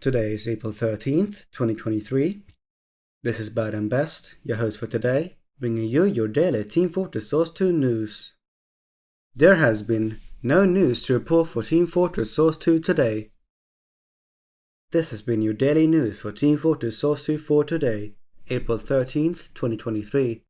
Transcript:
Today is April 13th, 2023. This is Bad and Best, your host for today, bringing you your daily Team Fortress Source 2 news. There has been no news to report for Team Fortress Source 2 today. This has been your daily news for Team Fortress Source 2 for today, April 13th, 2023.